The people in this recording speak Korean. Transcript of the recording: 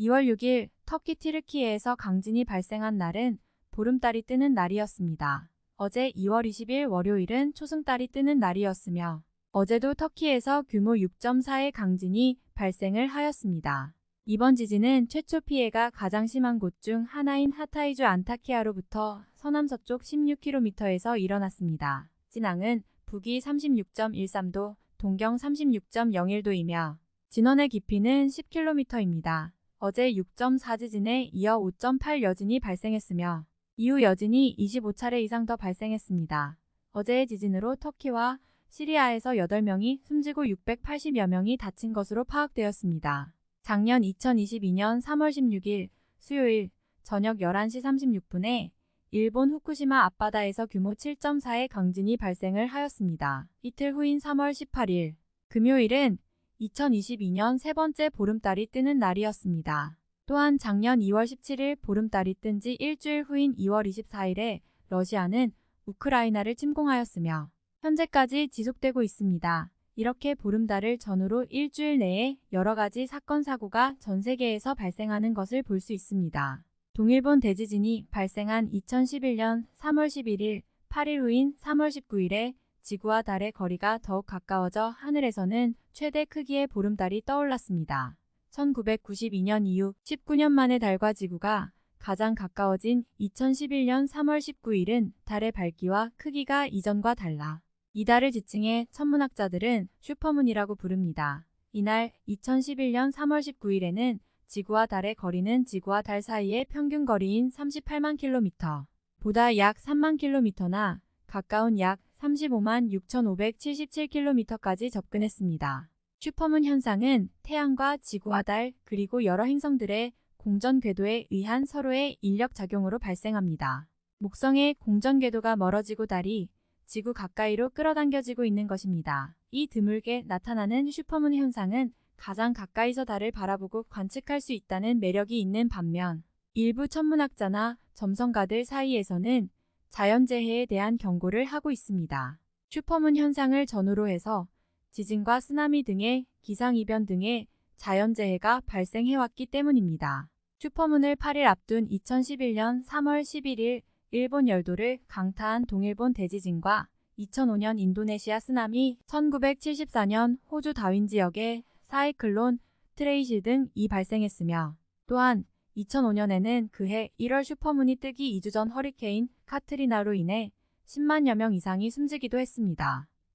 2월 6일 터키 티르키예에서 강진이 발생한 날은 보름달이 뜨는 날이었습니다. 어제 2월 20일 월요일은 초승달이 뜨는 날이었으며 어제도 터키에서 규모 6.4의 강진이 발생을 하였습니다. 이번 지진은 최초 피해가 가장 심한 곳 중 하나인 하타이주 안타키아로부터 서남서쪽 16km에서 일어났습니다. 진앙은 북위 36.13도, 동경 36.01도이며 진원의 깊이는 10km입니다. 어제 6.4 지진에 이어 5.8 여진이 발생했으며 이후 여진이 25차례 이상 더 발생했습니다. 어제의 지진으로 터키와 시리아에서 8명이 숨지고 680여 명이 다친 것으로 파악되었습니다. 작년 2022년 3월 16일 수요일 저녁 11시 36분에 일본 후쿠시마 앞바다에서 규모 7.4의 강진이 발생을 하였습니다. 이틀 후인 3월 18일 금요일은 2022년 세 번째 보름달이 뜨는 날이었습니다. 또한 작년 2월 17일 보름달이 뜬 지 일주일 후인 2월 24일에 러시아는 우크라이나를 침공하였으며 현재까지 지속되고 있습니다. 이렇게 보름달을 전후로 일주일 내에 여러 가지 사건 사고가 전 세계에서 발생하는 것을 볼 수 있습니다. 동일본 대지진이 발생한 2011년 3월 11일 8일 후인 3월 19일에 지구와 달의 거리가 더욱 가까워져 하늘에서는 최대 크기의 보름달이 떠올랐습니다. 1992년 이후 19년 만에 달과 지구가 가장 가까워진 2011년 3월 19일은 달의 밝기와 크기가 이전과 달라 이 달을 지칭해 천문학자들은 슈퍼문이라고 부릅니다. 이날 2011년 3월 19일에는 지구와 달의 거리는 지구와 달 사이의 평균 거리인 38만 킬로미터 보다 약 3만 킬로미터나 가까운 약 35만 6,577킬로미터까지 접근했습니다. 슈퍼문 현상은 태양과 지구와 달 그리고 여러 행성들의 공전 궤도에 의한 서로의 인력 작용으로 발생합니다. 목성의 공전 궤도가 멀어지고 달이 지구 가까이로 끌어당겨지고 있는 것입니다. 이 드물게 나타나는 슈퍼문 현상은 가장 가까이서 달을 바라보고 관측할 수 있다는 매력이 있는 반면 일부 천문학자나 점성가들 사이에서는 자연재해에 대한 경고를 하고 있습니다. 슈퍼문 현상을 전후로 해서 지진과 쓰나미 등의 기상이변 등의 자연재해가 발생해왔기 때문입니다. 슈퍼문을 8일 앞둔 2011년 3월 11일 일본 열도를 강타한 동일본 대지진과 2005년 인도네시아 쓰나미, 1974년 호주 다윈 지역의 사이클론 트레이시 등이 발생했으며 또한 2005년에는 그해 1월 슈퍼문이 뜨기 2주 전 허리케인 카트리나로 인해 10만여 명 이상이 숨지기도 했습니다.